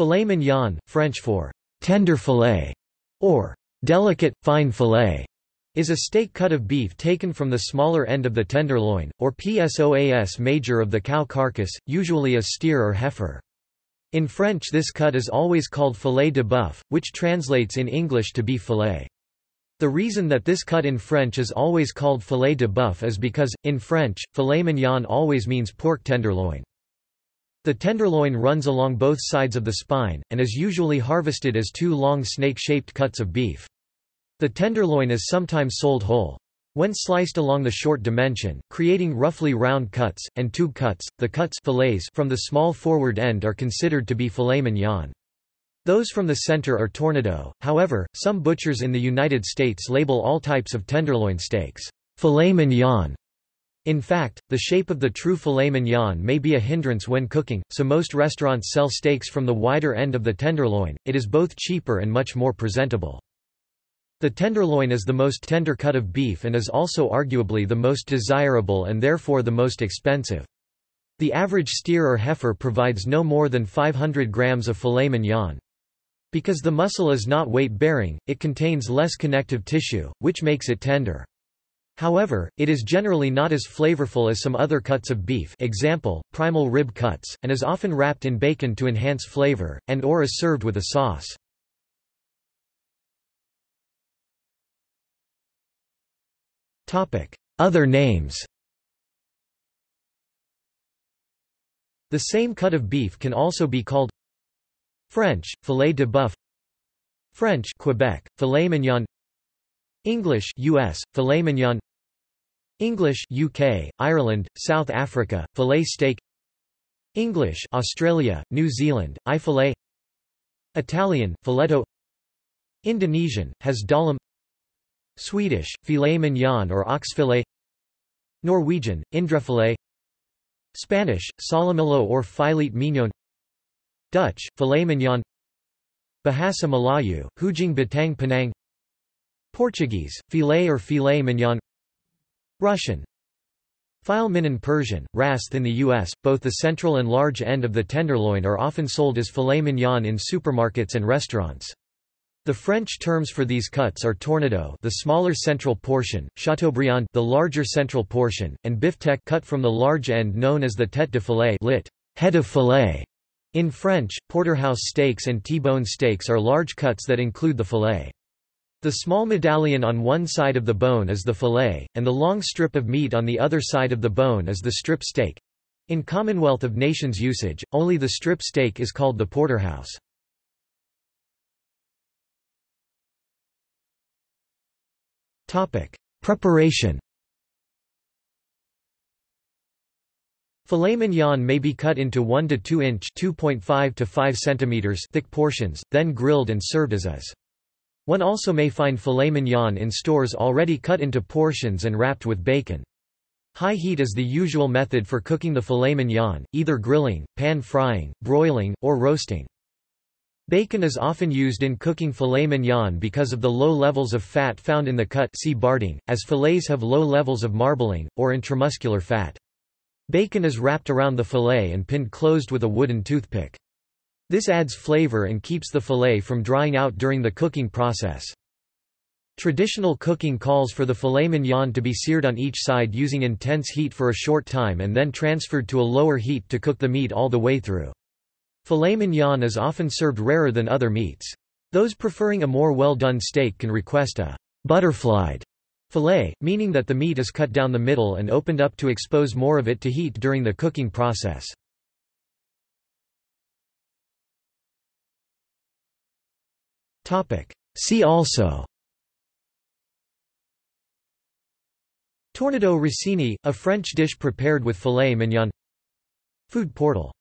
Filet mignon, French for tender fillet, or delicate, fine fillet, is a steak cut of beef taken from the smaller end of the tenderloin, or psoas major of the cow carcass, usually a steer or heifer. In French this cut is always called filet de bœuf, which translates in English to beef fillet. The reason that this cut in French is always called filet de bœuf is because, in French, filet mignon always means pork tenderloin. The tenderloin runs along both sides of the spine, and is usually harvested as two long snake-shaped cuts of beef. The tenderloin is sometimes sold whole. When sliced along the short dimension, creating roughly round cuts, and tube cuts, the cuts fillets from the small forward end are considered to be filet mignon. Those from the center are tournedos, however, some butchers in the United States label all types of tenderloin steaks, filet mignon, in fact, the shape of the true filet mignon may be a hindrance when cooking, so most restaurants sell steaks from the wider end of the tenderloin, it is both cheaper and much more presentable. The tenderloin is the most tender cut of beef and is also arguably the most desirable and therefore the most expensive. The average steer or heifer provides no more than 500 grams of filet mignon. Because the muscle is not weight-bearing, it contains less connective tissue, which makes it tender. However, it is generally not as flavorful as some other cuts of beef example, primal rib cuts, and is often wrapped in bacon to enhance flavor, and or is served with a sauce. Other names The same cut of beef can also be called French, filet de bœuf French Quebec, filet mignon English US, filet mignon English UK, Ireland, South Africa, filet steak English Australia, New Zealand, I filet Italian, filetto Indonesian, has dalam Swedish, filet mignon or oxfilet Norwegian, indrefilet Spanish, solomillo or filet mignon Dutch, filet mignon Bahasa Melayu, hujung batang penang Portuguese, filet or filet mignon Russian File Mignon Persian, Rast in the U.S., both the central and large end of the tenderloin are often sold as filet mignon in supermarkets and restaurants. The French terms for these cuts are tournedos the smaller central portion, chateaubriand the larger central portion, and biftec cut from the large end known as the tête de filet lit, head of filet. In French, porterhouse steaks and T-bone steaks are large cuts that include the filet. The small medallion on one side of the bone is the fillet, and the long strip of meat on the other side of the bone is the strip steak. In Commonwealth of Nations usage, only the strip steak is called the porterhouse. Preparation Filet mignon may be cut into 1 to 2 inch (2.5 to 5 centimeters) thick portions, then grilled and served as is. One also may find filet mignon in stores already cut into portions and wrapped with bacon. High heat is the usual method for cooking the filet mignon, either grilling, pan frying, broiling, or roasting. Bacon is often used in cooking filet mignon because of the low levels of fat found in the cut see barding, as fillets have low levels of marbling, or intramuscular fat. Bacon is wrapped around the fillet and pinned closed with a wooden toothpick. This adds flavor and keeps the fillet from drying out during the cooking process. Traditional cooking calls for the filet mignon to be seared on each side using intense heat for a short time and then transferred to a lower heat to cook the meat all the way through. Filet mignon is often served rarer than other meats. Those preferring a more well-done steak can request a butterflied fillet, meaning that the meat is cut down the middle and opened up to expose more of it to heat during the cooking process. See also. Tournedos Rossini, a French dish prepared with filet mignon. Food portal